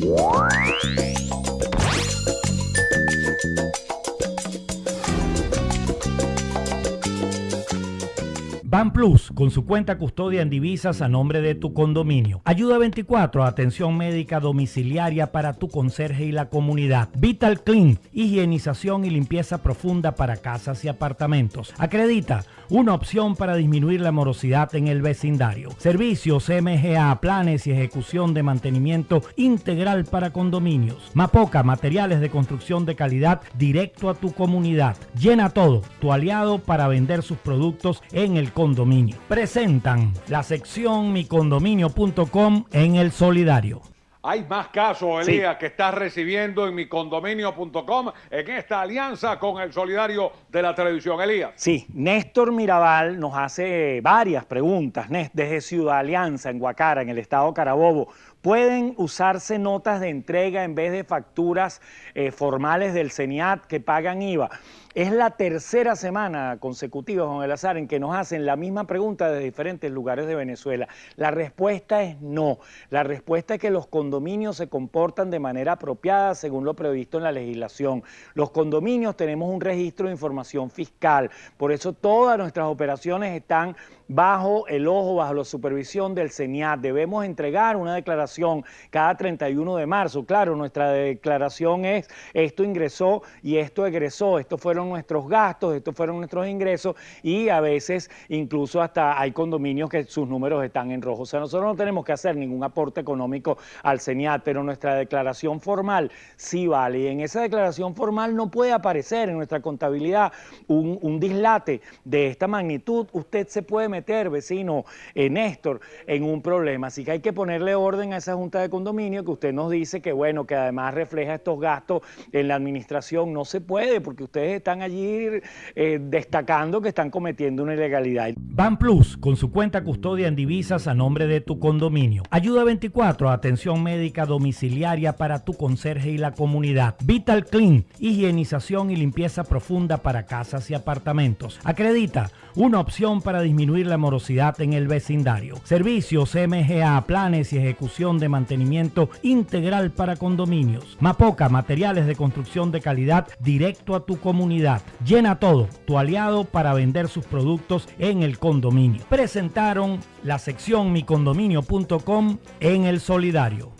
Ban Plus, con su cuenta custodia en divisas a nombre de tu condominio. Ayuda 24, atención médica domiciliaria para tu conserje y la comunidad. Vital Clean, higienización y limpieza profunda para casas y apartamentos. Acredita, una opción para disminuir la morosidad en el vecindario. Servicios MGA, planes y ejecución de mantenimiento integral para condominios. Mapoca, materiales de construcción de calidad directo a tu comunidad. Llena todo, tu aliado para vender sus productos en el condominio. Presentan la sección micondominio.com en el solidario. Hay más casos, Elías, que estás recibiendo en micondominio.com en esta alianza con el solidario de la televisión, Elías. Sí, Néstor Mirabal nos hace varias preguntas desde Ciudad Alianza, en Guacara, en el estado Carabobo. ¿Pueden usarse notas de entrega en vez de facturas eh, formales del CENIAT que pagan IVA? Es la tercera semana consecutiva, Juan Elazar, en que nos hacen la misma pregunta de diferentes lugares de Venezuela. La respuesta es no. La respuesta es que los condominios se comportan de manera apropiada según lo previsto en la legislación. Los condominios tenemos un registro de información fiscal, por eso todas nuestras operaciones están bajo el ojo, bajo la supervisión del CENIAT. Debemos entregar una declaración cada 31 de marzo. Claro, nuestra declaración es esto ingresó y esto egresó, estos fueron nuestros gastos, estos fueron nuestros ingresos y a veces incluso hasta hay condominios que sus números están en rojo. O sea, nosotros no tenemos que hacer ningún aporte económico al CENIAT, pero nuestra declaración formal sí vale. Y en esa declaración formal no puede aparecer en nuestra contabilidad un, un dislate de esta magnitud. Usted se puede meter vecino eh, Néstor, en un problema. Así que hay que ponerle orden a esa junta de condominio que usted nos dice que, bueno, que además refleja estos gastos en la administración. No se puede porque ustedes están allí eh, destacando que están cometiendo una ilegalidad. Ban Plus, con su cuenta custodia en divisas a nombre de tu condominio. Ayuda 24, atención médica domiciliaria para tu conserje y la comunidad. Vital Clean, higienización y limpieza profunda para casas y apartamentos. Acredita, una opción para disminuir la morosidad en el vecindario. Servicios MGA, planes y ejecución de mantenimiento integral para condominios. Mapoca, materiales de construcción de calidad directo a tu comunidad. Llena todo, tu aliado para vender sus productos en el condominio. Presentaron la sección micondominio.com en el solidario.